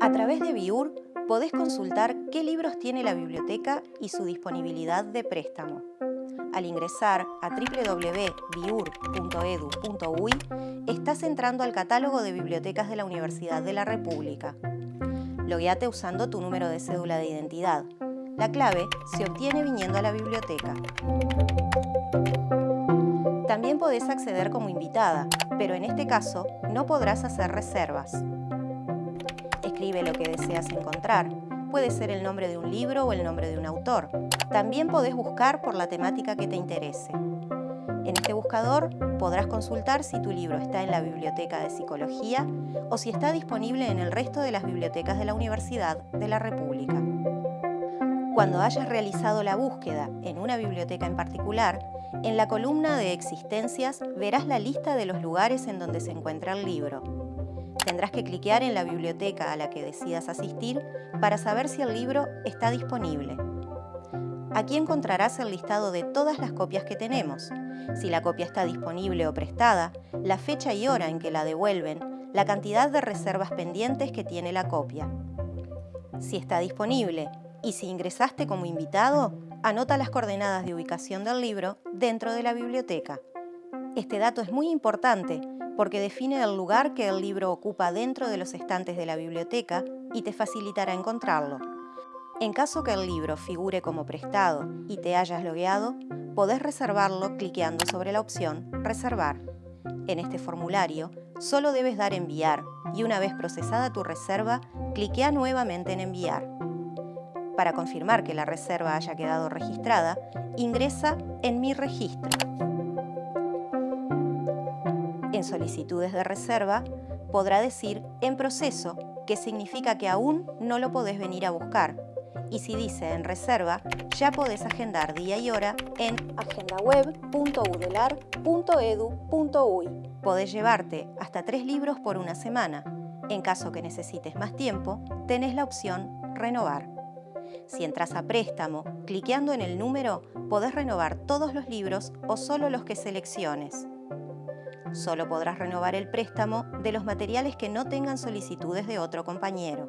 A través de Biur podés consultar qué libros tiene la biblioteca y su disponibilidad de préstamo. Al ingresar a www.biur.edu.uy estás entrando al catálogo de bibliotecas de la Universidad de la República. Logueate usando tu número de cédula de identidad. La clave se obtiene viniendo a la biblioteca. También podés acceder como invitada, pero en este caso no podrás hacer reservas. Escribe lo que deseas encontrar. Puede ser el nombre de un libro o el nombre de un autor. También podés buscar por la temática que te interese. En este buscador podrás consultar si tu libro está en la Biblioteca de Psicología o si está disponible en el resto de las bibliotecas de la Universidad de la República. Cuando hayas realizado la búsqueda en una biblioteca en particular, en la columna de Existencias verás la lista de los lugares en donde se encuentra el libro. Tendrás que cliquear en la biblioteca a la que decidas asistir para saber si el libro está disponible. Aquí encontrarás el listado de todas las copias que tenemos, si la copia está disponible o prestada, la fecha y hora en que la devuelven, la cantidad de reservas pendientes que tiene la copia. Si está disponible y si ingresaste como invitado, anota las coordenadas de ubicación del libro dentro de la biblioteca. Este dato es muy importante porque define el lugar que el libro ocupa dentro de los estantes de la biblioteca y te facilitará encontrarlo. En caso que el libro figure como prestado y te hayas logueado, podés reservarlo cliqueando sobre la opción Reservar. En este formulario, solo debes dar Enviar y una vez procesada tu reserva, cliquea nuevamente en Enviar. Para confirmar que la reserva haya quedado registrada, ingresa en Mi registro. En Solicitudes de reserva, podrá decir En proceso, que significa que aún no lo podés venir a buscar, y si dice en reserva, ya podés agendar día y hora en agendaweb.udelar.edu.uy. Podés llevarte hasta tres libros por una semana. En caso que necesites más tiempo, tenés la opción Renovar. Si entras a préstamo, cliqueando en el número, podés renovar todos los libros o solo los que selecciones. Solo podrás renovar el préstamo de los materiales que no tengan solicitudes de otro compañero.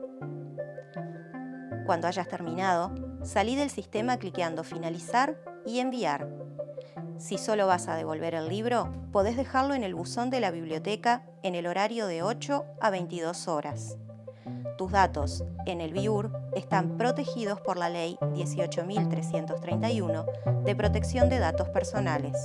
Cuando hayas terminado, salí del sistema cliqueando Finalizar y Enviar. Si solo vas a devolver el libro, podés dejarlo en el buzón de la biblioteca en el horario de 8 a 22 horas. Tus datos en el BIUR están protegidos por la Ley 18.331 de Protección de Datos Personales.